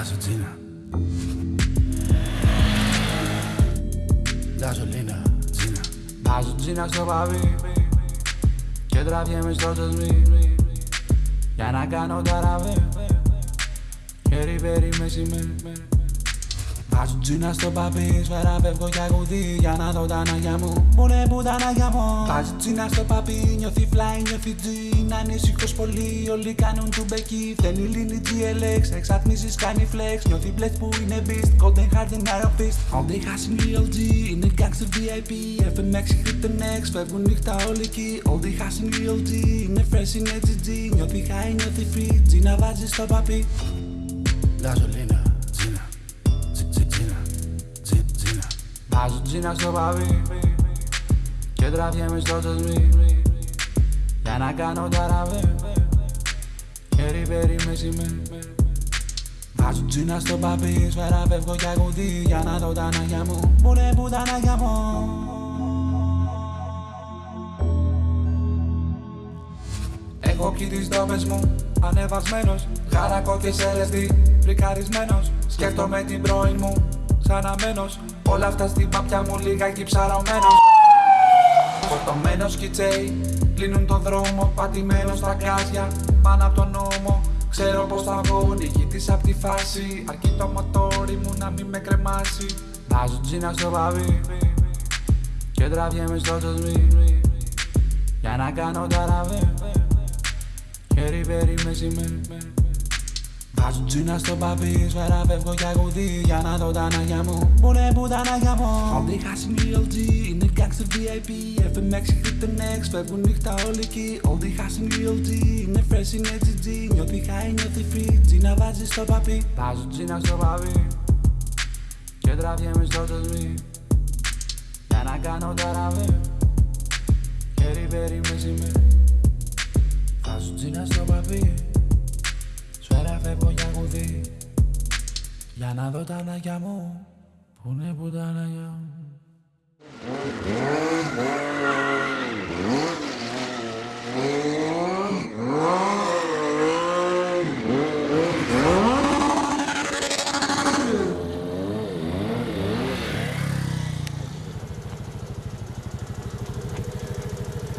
Βάζω τζίνα. Γαζολίνα, τζίνα. Βάζω τζίνα στο παβί Και τραβιέμαι στο τσοσμί. Για να κάνω ταραβέ Χέρι πέρι μεσημέρι Βάζω τζίνα στο παπί, σφαίρα φεύγω για κουδί Για να δω τα ανάγκια μου, που είναι που τα ανάγκια μου. Βάζω τζίνα στο παπί, νιώθει fly, νιώθει G. Είναι ανήσυχος πολύ, όλοι κάνουν του μπεκί Φταίνει λύνει GLX, εξατμίσεις κάνει flex. Νιώθει blitz που είναι beast, golden heart and arrow fist. All they has in real G, είναι gangster VIP FMX, hit the next, φεύγουν νύχτα όλοι εκεί. All they has in real G, είναι fresh, είναι GG Νιώθει high, νιώθει free, τζίνα βάζεις στο παπί. Γαζολίνα, τζίνα Βάζω τζίνα στο παβί Και τραβιέμαι στο τσοσμί Για να κάνω ταραβέ Χέρι πέρι μεσημέρι Βάζω τζίνα στο παπί Σφαίρα φεύγω για κουδί Για να δω τα ανάγκια μου. Που είναι που τα ανάγκια μου Έχω πιει τις δόμες μου Ανεβασμένος Χαρακό και σε LSD Φρικαρισμένος. Σκέφτομαι την πρώην μου Ξαναμένος Όλα αυτά στην πάπια μου λιγάκι ψαρωμένος. Φορτωμένος κιτσέι Κλείνουν τον δρόμο Πατημένος στα γκάζια Πάνω από τον νόμο. Ξέρω πως θα βγω νικητής απ' τη φάση. Αρκεί το μοτόρι μου να μην με κρεμάσει. Βάζω τζίνα στο παβί Και τραβιέμαι στο τσοσμί Για να κάνω ταραβέ Χέρι πέρι μεσημέρι Βάζω τζίνα στο παπί, σφαίρα φεύγω για κουδί Για να δω τα ανάγκια μου, που είναι που τα ανάγκια μου. All they has in real G, είναι gangster VIP FMX, hit the next, φεύγουν νύχτα όλοι εκεί. All they has in real G, είναι fresh, είναι GG Νιώθει high, νιώθει free, τζίνα βάζει στο παπί. Βάζω τζίνα στο παπί Και τραβιέμαι στο τσοσμί Για να κάνω ταραβέ Χέρι πέρι μεσημέρι Βάζω τζίνα στο παπί Σφαίρα φεύγω για κουδί Για να δω τα ανάγκια μου. Πού είναι που τα ανάγκια μου